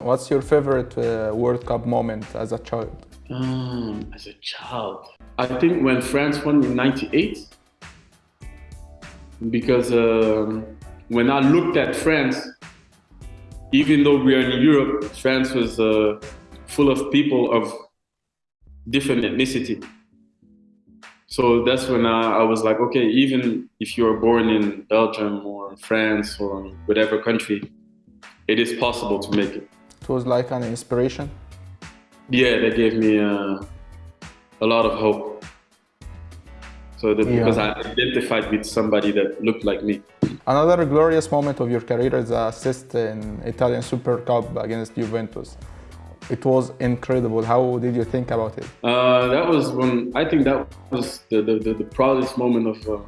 What's your favorite uh, World Cup moment as a child? Um, as a child, I think when France won in '98, because um, when I looked at France, even though we are in Europe, France was uh, full of people of different ethnicity. So that's when I, I, was like, okay, even if you are born in Belgium or France or whatever country, it is possible to make it. It was like an inspiration? Yeah, they gave me uh, a lot of hope. So that, yeah. because I identified with somebody that looked like me. Another glorious moment of your career is the assist in Italian Super Cup against Juventus. It was incredible. How did you think about it? Uh, that was when I think that was the, the, the, the proudest moment of uh,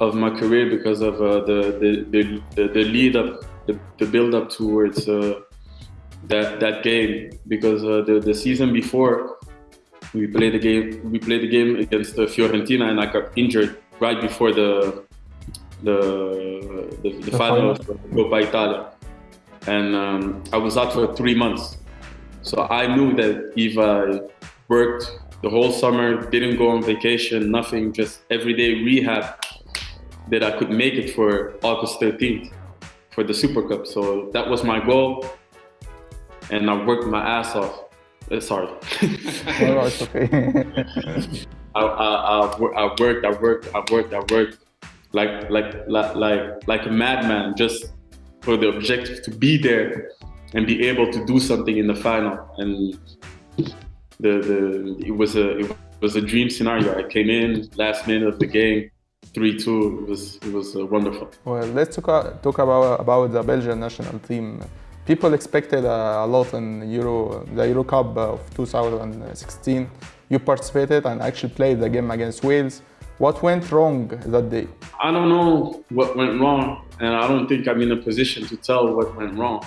of my career because of uh, the, the, the, the lead up, the, the build up towards uh, that that game. Because uh, the the season before, we played the game. We played the game against Fiorentina, and I got injured right before the the the, the, the final of Coppa Italia, and um, I was out for three months. So I knew that if I worked the whole summer, didn't go on vacation, nothing, just everyday rehab, that I could make it for August 13th for the Super Cup. So that was my goal, and I worked my ass off. Uh, sorry. no, it's okay. I, I, I, I worked, I worked, I worked, I worked like like like like like a madman just for the objective to be there and be able to do something in the final and the the it was a it was a dream scenario i came in last minute of the game 3-2 it was it was uh, wonderful well let's talk, talk about about the belgian national team people expected a, a lot in euro the euro cup of 2016 you participated and actually played the game against wales what went wrong that day? I don't know what went wrong, and I don't think I'm in a position to tell what went wrong.